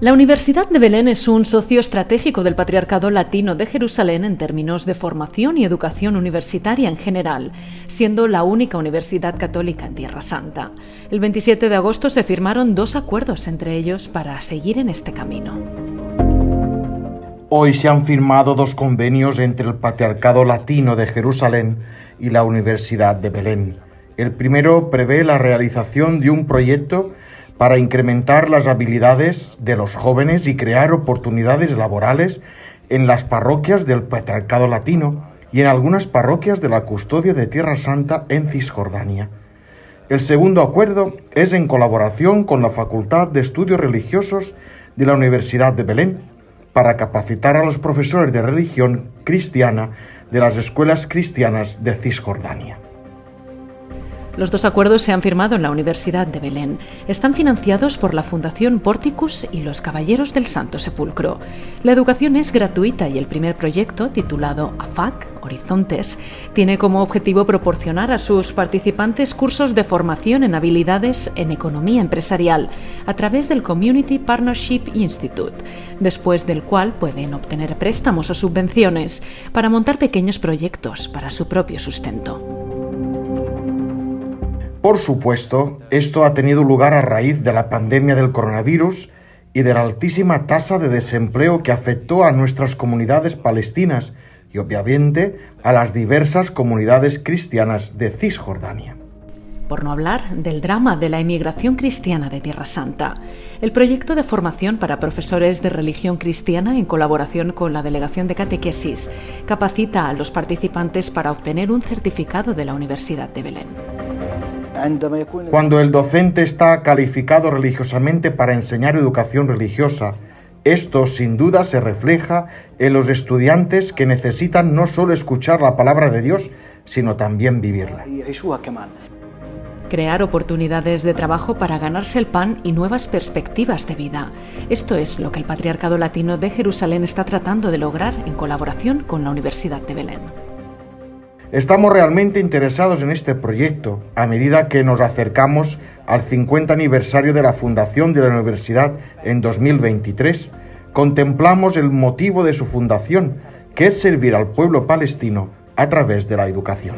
La Universidad de Belén es un socio estratégico del Patriarcado Latino de Jerusalén en términos de formación y educación universitaria en general, siendo la única universidad católica en Tierra Santa. El 27 de agosto se firmaron dos acuerdos entre ellos para seguir en este camino. Hoy se han firmado dos convenios entre el Patriarcado Latino de Jerusalén y la Universidad de Belén. El primero prevé la realización de un proyecto para incrementar las habilidades de los jóvenes y crear oportunidades laborales en las parroquias del Patriarcado Latino y en algunas parroquias de la Custodia de Tierra Santa en Cisjordania. El segundo acuerdo es en colaboración con la Facultad de Estudios Religiosos de la Universidad de Belén para capacitar a los profesores de religión cristiana de las escuelas cristianas de Cisjordania. Los dos acuerdos se han firmado en la Universidad de Belén. Están financiados por la Fundación Porticus y los Caballeros del Santo Sepulcro. La educación es gratuita y el primer proyecto, titulado AFAC, Horizontes, tiene como objetivo proporcionar a sus participantes cursos de formación en habilidades en economía empresarial a través del Community Partnership Institute, después del cual pueden obtener préstamos o subvenciones para montar pequeños proyectos para su propio sustento. Por supuesto, esto ha tenido lugar a raíz de la pandemia del coronavirus y de la altísima tasa de desempleo que afectó a nuestras comunidades palestinas y obviamente a las diversas comunidades cristianas de Cisjordania. Por no hablar del drama de la emigración cristiana de Tierra Santa. El proyecto de formación para profesores de religión cristiana, en colaboración con la Delegación de Catequesis, capacita a los participantes para obtener un certificado de la Universidad de Belén. Cuando el docente está calificado religiosamente para enseñar educación religiosa, esto sin duda se refleja en los estudiantes que necesitan no solo escuchar la palabra de Dios, sino también vivirla. Crear oportunidades de trabajo para ganarse el pan y nuevas perspectivas de vida. Esto es lo que el Patriarcado Latino de Jerusalén está tratando de lograr en colaboración con la Universidad de Belén. Estamos realmente interesados en este proyecto a medida que nos acercamos al 50 aniversario de la fundación de la universidad en 2023. Contemplamos el motivo de su fundación, que es servir al pueblo palestino a través de la educación.